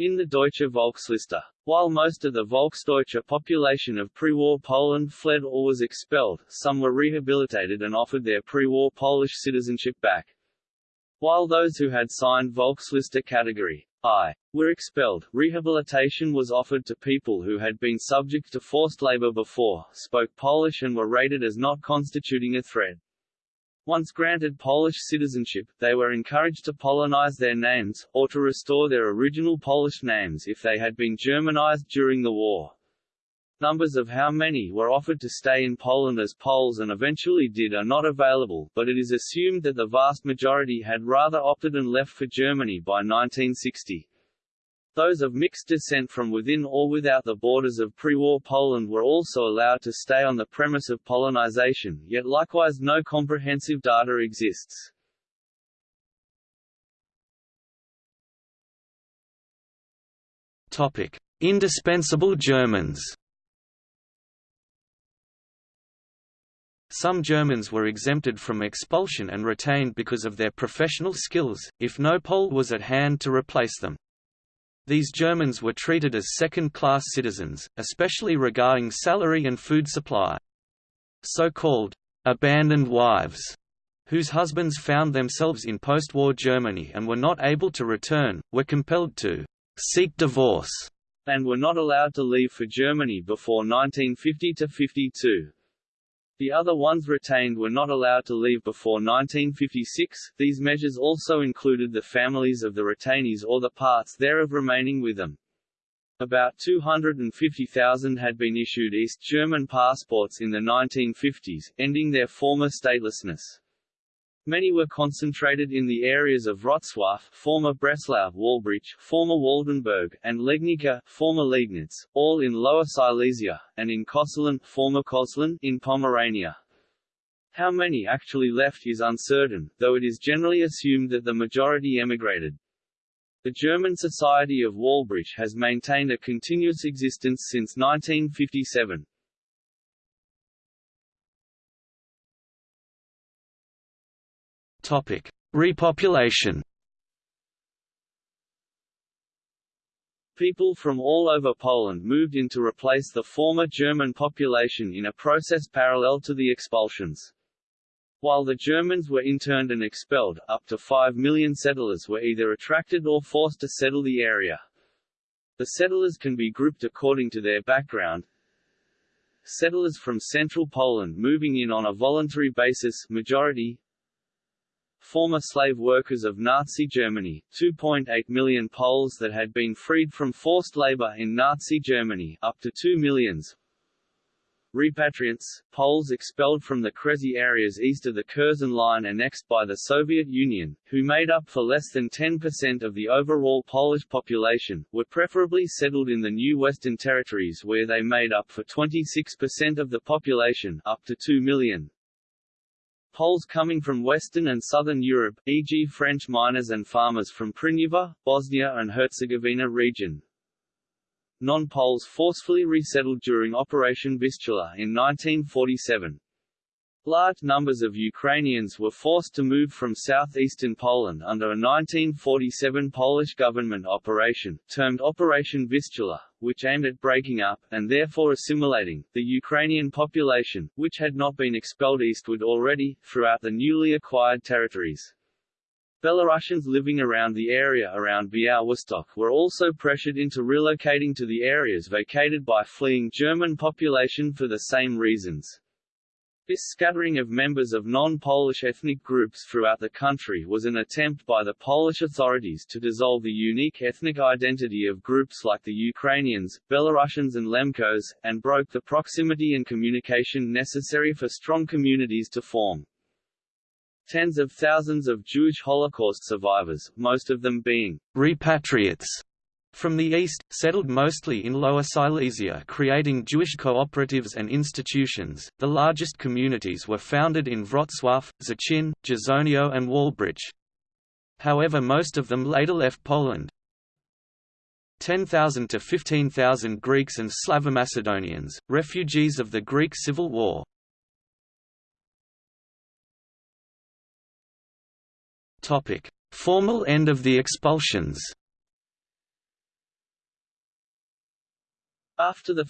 in the Deutsche Volksliste. While most of the Volksdeutsche population of pre-war Poland fled or was expelled, some were rehabilitated and offered their pre-war Polish citizenship back. While those who had signed Volksliste category I were expelled, rehabilitation was offered to people who had been subject to forced labor before, spoke Polish and were rated as not constituting a threat. Once granted Polish citizenship, they were encouraged to Polonize their names, or to restore their original Polish names if they had been Germanized during the war. Numbers of how many were offered to stay in Poland as Poles and eventually did are not available, but it is assumed that the vast majority had rather opted and left for Germany by 1960. Those of mixed descent from within or without the borders of pre-war Poland were also allowed to stay on the premise of Polonization, yet likewise no comprehensive data exists. Topic: Indispensable Germans. Some Germans were exempted from expulsion and retained because of their professional skills, if no Pole was at hand to replace them. These Germans were treated as second-class citizens, especially regarding salary and food supply. So-called «abandoned wives» whose husbands found themselves in post-war Germany and were not able to return, were compelled to «seek divorce» and were not allowed to leave for Germany before 1950–52. The other ones retained were not allowed to leave before 1956. These measures also included the families of the retainees or the parts thereof remaining with them. About 250,000 had been issued East German passports in the 1950s, ending their former statelessness. Many were concentrated in the areas of Wrocław former Breslau Wałbrzych, former Waldenburg, and Legnica former Liegnitz, all in Lower Silesia, and in Koszalin former Köslin in Pomerania. How many actually left is uncertain, though it is generally assumed that the majority emigrated. The German Society of Wałbrzych has maintained a continuous existence since 1957. Topic: Repopulation. People from all over Poland moved in to replace the former German population in a process parallel to the expulsions. While the Germans were interned and expelled, up to 5 million settlers were either attracted or forced to settle the area. The settlers can be grouped according to their background. Settlers from central Poland moving in on a voluntary basis majority, former slave workers of Nazi Germany, 2.8 million Poles that had been freed from forced labor in Nazi Germany, up to 2 millions, Repatriants, Poles expelled from the Kresy areas east of the Curzon Line annexed by the Soviet Union, who made up for less than 10% of the overall Polish population, were preferably settled in the new Western Territories where they made up for 26% of the population up to 2 million. Poles coming from Western and Southern Europe, e.g. French miners and farmers from Prnjavor, Bosnia and Herzegovina region, non-Poles forcefully resettled during Operation Vistula in 1947. Large numbers of Ukrainians were forced to move from southeastern Poland under a 1947 Polish government operation, termed Operation Vistula, which aimed at breaking up, and therefore assimilating, the Ukrainian population, which had not been expelled eastward already, throughout the newly acquired territories. Belarusians living around the area around Białystok were also pressured into relocating to the areas vacated by fleeing German population for the same reasons. This scattering of members of non-Polish ethnic groups throughout the country was an attempt by the Polish authorities to dissolve the unique ethnic identity of groups like the Ukrainians, Belarusians and Lemkos, and broke the proximity and communication necessary for strong communities to form. Tens of thousands of Jewish Holocaust survivors, most of them being repatriates from the east, settled mostly in Lower Silesia creating Jewish cooperatives and institutions. The largest communities were founded in Wrocław, Szczecin, Dzierżoniów and Wałbrzych. However most of them later left Poland. 10,000 to 15,000 Greeks and Slavomacedonians, refugees of the Greek Civil War. Formal end of the expulsions. After 1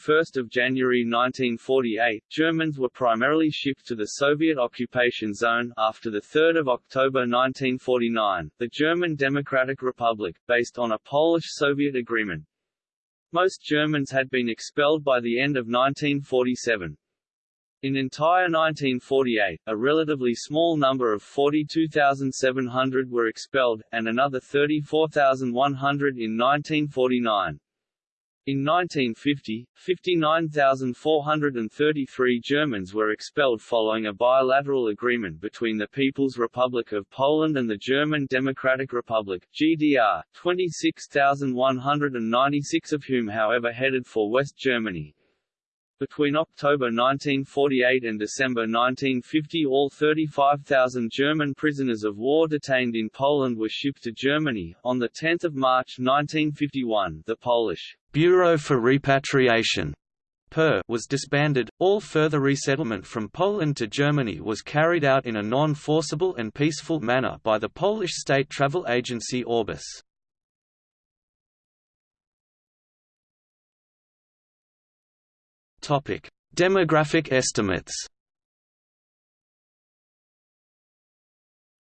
January 1948, Germans were primarily shipped to the Soviet occupation zone. After 3 October 1949, the German Democratic Republic, based on a Polish-Soviet agreement. Most Germans had been expelled by the end of 1947. In entire 1948, a relatively small number of 42,700 were expelled, and another 34,100 in 1949. In 1950, 59,433 Germans were expelled following a bilateral agreement between the People's Republic of Poland and the German Democratic Republic GDR, 26,196 of whom however headed for West Germany. Between October 1948 and December 1950 all 35,000 German prisoners of war detained in Poland were shipped to Germany. On 10 March 1951 the Polish Bureau for Repatriation was disbanded. All further resettlement from Poland to Germany was carried out in a non-forcible and peaceful manner by the Polish state travel agency Orbis. Topic: Demographic estimates.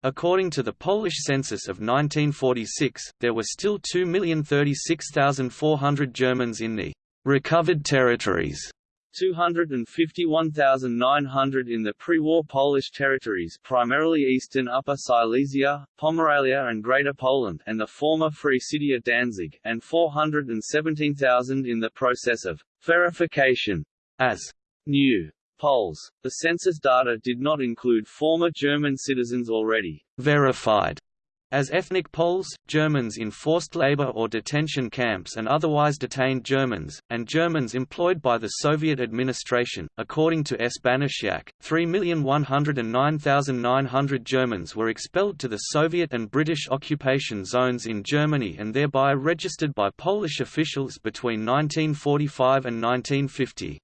According to the Polish census of 1946, there were still 2,036,400 Germans in the recovered territories, 251,900 in the pre-war Polish territories primarily eastern Upper Silesia, Pomerania and Greater Poland and the former Free City of Danzig, and 417,000 in the process of verification as new Poles. The census data did not include former German citizens already verified as ethnic Poles, Germans in forced labor or detention camps and otherwise detained Germans, and Germans employed by the Soviet administration, according to S. Banasiak, 3,109,900 Germans were expelled to the Soviet and British occupation zones in Germany and thereby registered by Polish officials between 1945 and 1950.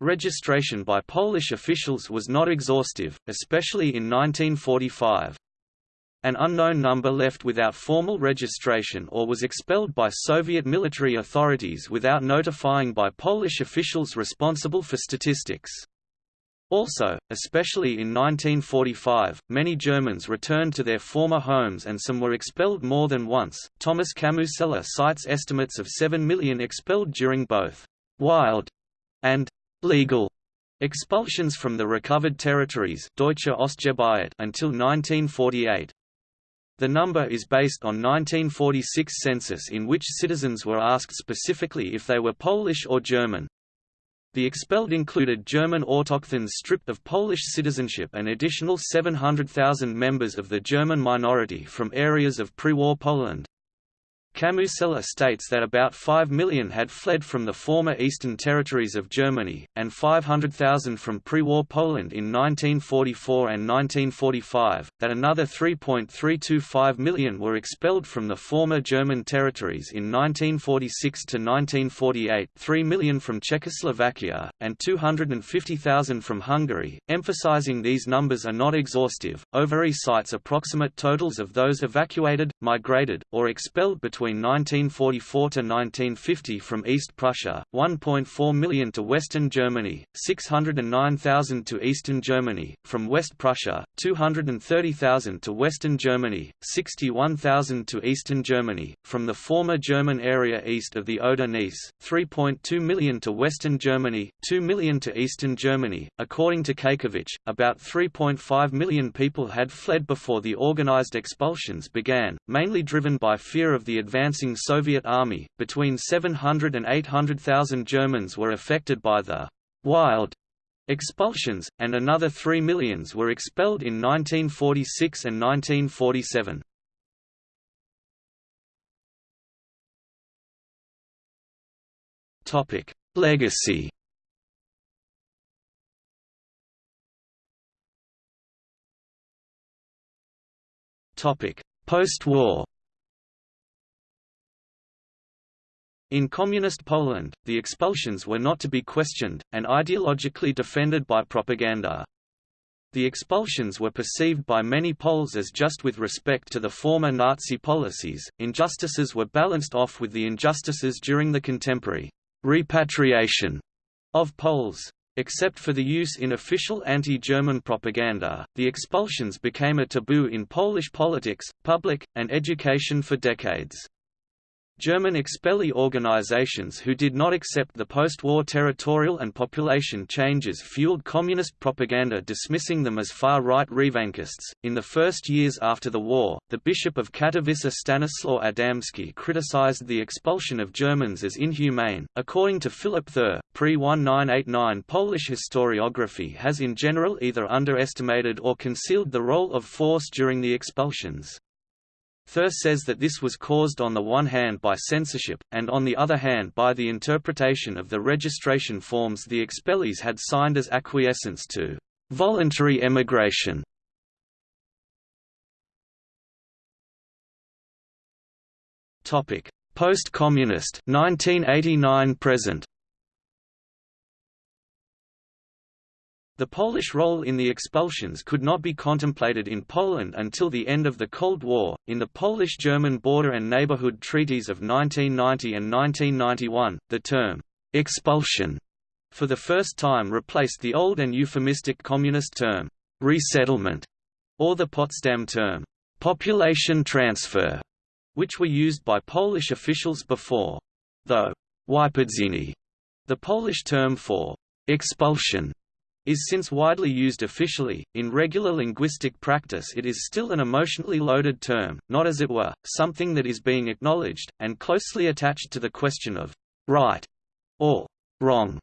Registration by Polish officials was not exhaustive, especially in 1945. An unknown number left without formal registration or was expelled by Soviet military authorities without notifying by Polish officials responsible for statistics. Also, especially in 1945, many Germans returned to their former homes and some were expelled more than once. Tomasz Kamusella cites estimates of 7 million expelled during both wild and legal expulsions from the recovered territories Deutsche until 1948. The number is based on 1946 census in which citizens were asked specifically if they were Polish or German. The expelled included German autochthones stripped of Polish citizenship and additional 700,000 members of the German minority from areas of pre-war Poland. Kamusella states that about 5 million had fled from the former eastern territories of Germany, and 500,000 from pre-war Poland in 1944 and 1945, that another 3.325 million were expelled from the former German territories in 1946 to 1948 3 million from Czechoslovakia, and 250,000 from Hungary. Emphasizing these numbers are not exhaustive, Overy cites approximate totals of those evacuated, migrated, or expelled between between 1944 to 1950 from East Prussia, 1.4 million to Western Germany, 609,000 to Eastern Germany, from West Prussia, 230,000 to Western Germany, 61,000 to Eastern Germany, from the former German area east of the Oder-Neisse, 3.2 million to Western Germany, 2 million to Eastern Germany. According to Kajkiewicz, about 3.5 million people had fled before the organized expulsions began, mainly driven by fear of the advance advancing Soviet army. Between 700 and 800,000 Germans were affected by the wild expulsions, and another 3 millions were expelled in 1946 and 1947. Topic: Legacy. Topic: Post-war. In Communist Poland, the expulsions were not to be questioned, and ideologically defended by propaganda. The expulsions were perceived by many Poles as just with respect to the former Nazi policies, injustices were balanced off with the injustices during the contemporary repatriation of Poles. Except for the use in official anti-German propaganda, the expulsions became a taboo in Polish politics, public, and education for decades. German expellee organizations who did not accept the post-war territorial and population changes fueled communist propaganda dismissing them as far-right revanchists. In the first years after the war, the Bishop of Katowice Stanislaw Adamski criticized the expulsion of Germans as inhumane. According to Philip Ther, pre-1989 Polish historiography has in general either underestimated or concealed the role of force during the expulsions. Ther says that this was caused on the one hand by censorship, and on the other hand by the interpretation of the registration forms the expellees had signed as acquiescence to voluntary emigration. Post-communist 1989 present The Polish role in the expulsions could not be contemplated in Poland until the end of the Cold War. In the Polish German Border and Neighborhood Treaties of 1990 and 1991, the term expulsion for the first time replaced the old and euphemistic communist term resettlement, or the Potsdam term population transfer, which were used by Polish officials before. Though The Polish term for expulsion is since widely used officially. In regular linguistic practice, it is still an emotionally loaded term, not as it were, something that is being acknowledged, and closely attached to the question of right or wrong.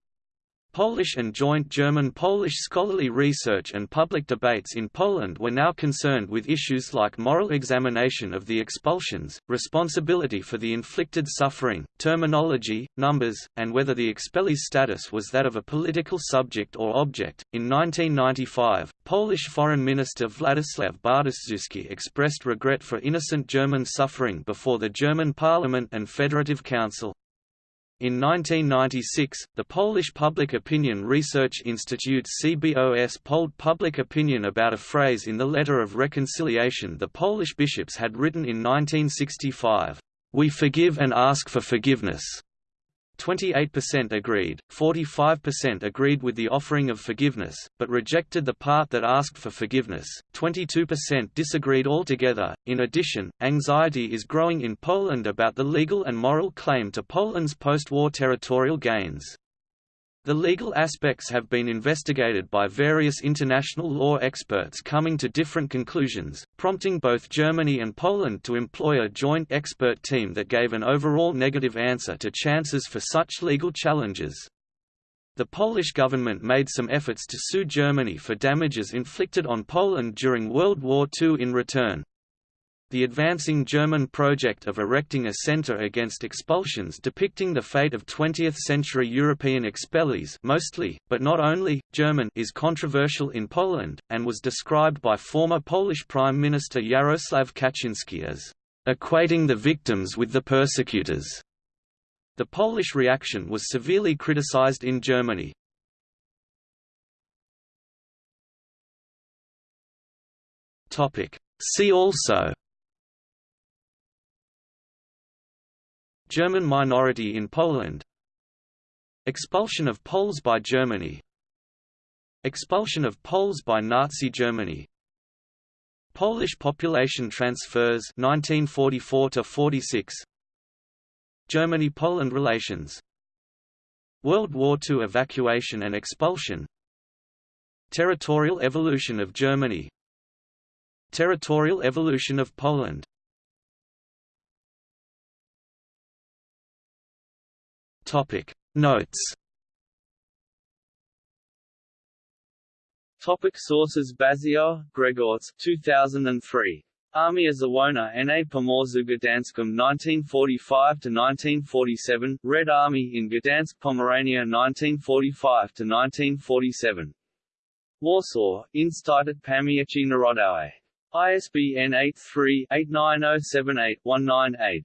Polish and joint German-Polish scholarly research and public debates in Poland were now concerned with issues like moral examination of the expulsions, responsibility for the inflicted suffering, terminology, numbers, and whether the expellee's status was that of a political subject or object. In 1995, Polish Foreign Minister Władysław Bartoszewski expressed regret for innocent German suffering before the German Parliament and Federative Council. In 1996, the Polish Public Opinion Research Institute CBOS polled public opinion about a phrase in the Letter of Reconciliation the Polish bishops had written in 1965, "We forgive and ask for forgiveness." 28% agreed, 45% agreed with the offering of forgiveness, but rejected the part that asked for forgiveness, 22% disagreed altogether. In addition, anxiety is growing in Poland about the legal and moral claim to Poland's post war territorial gains. The legal aspects have been investigated by various international law experts coming to different conclusions, prompting both Germany and Poland to employ a joint expert team that gave an overall negative answer to chances for such legal challenges. The Polish government made some efforts to sue Germany for damages inflicted on Poland during World War II in return, the advancing German project of erecting a center against expulsions depicting the fate of 20th-century European expellees mostly, but not only, German is controversial in Poland, and was described by former Polish Prime Minister Jarosław Kaczynski as equating the victims with the persecutors. The Polish reaction was severely criticized in Germany. See also German minority in Poland. Expulsion of Poles by Germany. Expulsion of Poles by Nazi Germany. Polish population transfers 1944 to 46 Germany-Poland relations. World War II evacuation and expulsion. Territorial evolution of Germany. Territorial evolution of Poland Topic Notes Topic sources Baziur, Grzegorz 2003. Armia Czerwona N.A. Pomorzu Gdańskum 1945–1947, Red Army in Gdansk Pomerania 1945–1947. Warsaw, Instytut Pamięci Narodowej. ISBN 83-89078-198.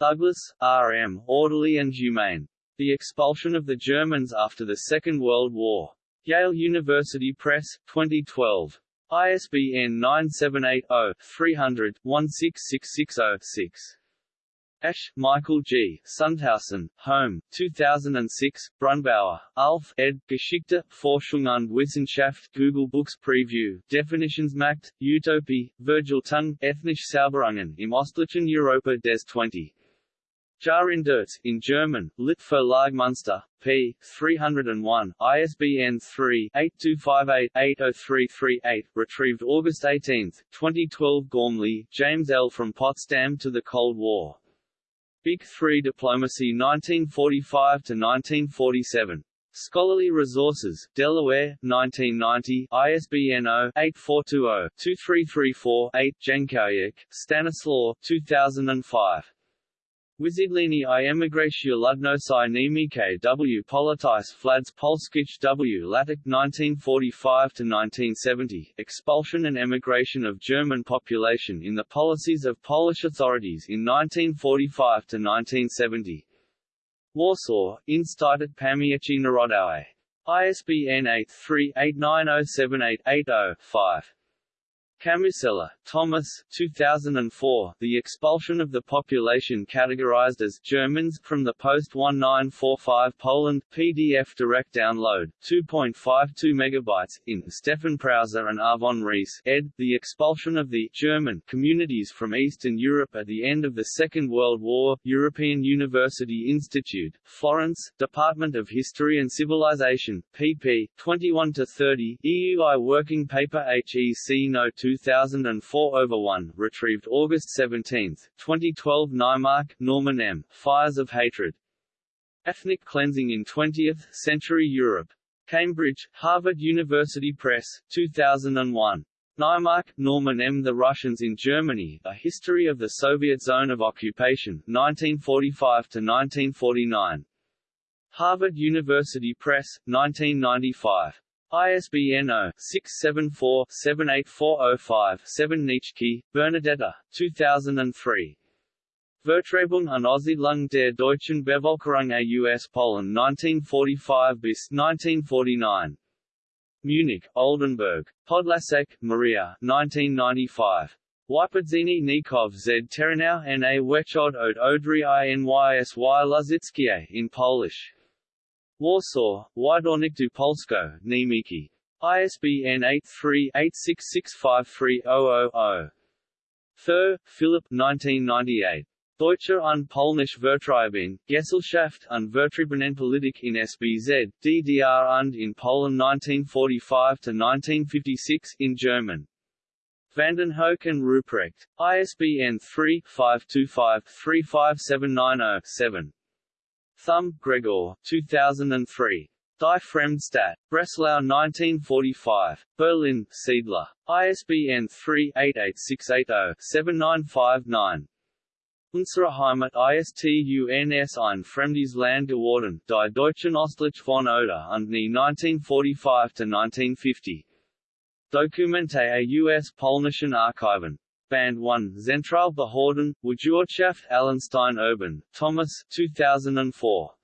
Douglas, R. M., Orderly and Humane. The Expulsion of the Germans After the Second World War. Yale University Press, 2012. ISBN 978-0-300-16660-6. Ash, Michael G., Sundhaussen, Holm, 2006, Brunnbauer, Ulf, ed., Geschichte, Forschung und Wissenschaft Google Books Preview, Definitions Definitionsmacht, Utopie, Vergeltung, Ethnisch Sauberungen im Ostlichen Europa des 20. Jahrhunderts, in German, Lit Munster, p. 301, ISBN 3-8258-80338, retrieved August 18, 2012 Gormley, James L. From Potsdam to the Cold War. Big Three Diplomacy 1945–1947. Scholarly Resources, Delaware, 1990, ISBN 0-8420-2334-8 Jankowiak, Stanislaw, 2005. Wizidlini i emigracja ludnosai niemike w politis flads polskich w latic 1945–1970, expulsion and emigration of German population in the policies of Polish authorities in 1945–1970. Warsaw, Instytut Pamięci Narodowej. ISBN 83-890788-5. Kamusella, Tomasz 2004, The Expulsion of the Population Categorized as Germans from the Post-1945 Poland PDF direct download, 2.52 MB, in Stefan Prauser and Arfon Rees ed. The Expulsion of the German Communities from Eastern Europe at the End of the Second World War, European University Institute, Florence, Department of History and Civilization, pp. 21-30, EUI Working Paper HEC No. 2 2004 over 1, retrieved August 17, 2012 Naimark, Norman M. Fires of Hatred. Ethnic Cleansing in 20th-Century Europe. Cambridge, Harvard University Press, 2001. Naimark, Norman M. The Russians in Germany, A History of the Soviet Zone of Occupation, 1945–1949. Harvard University Press, 1995. ISBN 0-674-78405-7 Nitschke, Bernadetta, 2003. Vertreibung und Aussiedlung der deutschen Bevölkerung aus Polen 1945 bis 1949. Munich, Oldenburg. Podlasek, Maria 1995. Wypodzini Nikov z Terenau na Wechod od Odry Inysy Luzickie in Polish. Warsaw, du Polsko, Niemiki. ISBN 83-86653-000. Ther, Philip 1998. Deutsche und Polnische Vertreibung, Gesellschaft und Vertriebenenpolitik in SBZ, DDR und in Polen 1945–1956 in German. Vandenhoeck and Ruprecht. ISBN 3-525-35790-7. Thum, Gregor, 2003. Die Fremdstadt. Breslau 1945. Berlin, Siedler. ISBN 3-88680-7959. Unsere Heimat ist uns ein fremdes Land geworden, die Deutschen Ostlich von Oder und nie 1945–1950. Dokumente a US-polnischen Archiven. Band 1, Zentralbehörden, Wirtschaft Allenstein Urban, Thomas 2004.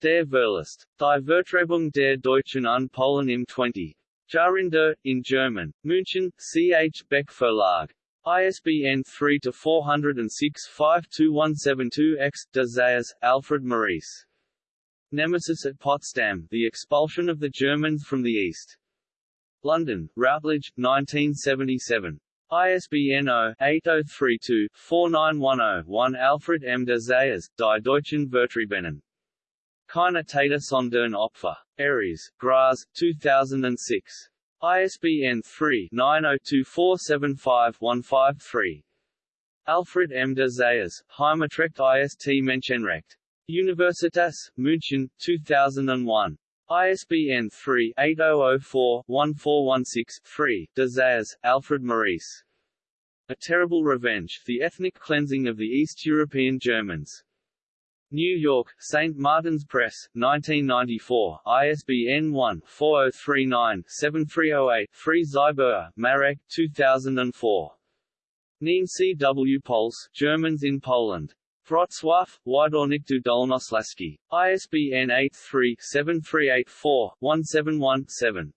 Der Verlust. Die Vertreibung der Deutschen an Polen im 20. Jarinder, in German, München, C. H. Beck Verlag. ISBN 3-406-52172-X. De Zayas, Alfred Maurice. Nemesis at Potsdam, The Expulsion of the Germans from the East. London, Routledge, 1977. ISBN 0-8032-4910-1 Alfred M. de Zayas, Die Deutschen Vertriebenen. Keine Täter sondern Opfer. Aries, Graz, 2006. ISBN 3-902475-153. Alfred M. de Zayas, Heimatrecht ist Menschenrecht. Universitas, München, 2001. ISBN 3-8004-1416-3, de Zayas, Alfred Maurice. A Terrible Revenge, The Ethnic Cleansing of the East European Germans. New York, St. Martin's Press, 1994, ISBN 1-4039-7308-3 Zyber, Marek, 2004. Nien C. W. Pols, Germans in Poland. Wrocław, Wiadornik du Dolnoslaski. ISBN 83-7384-171-7.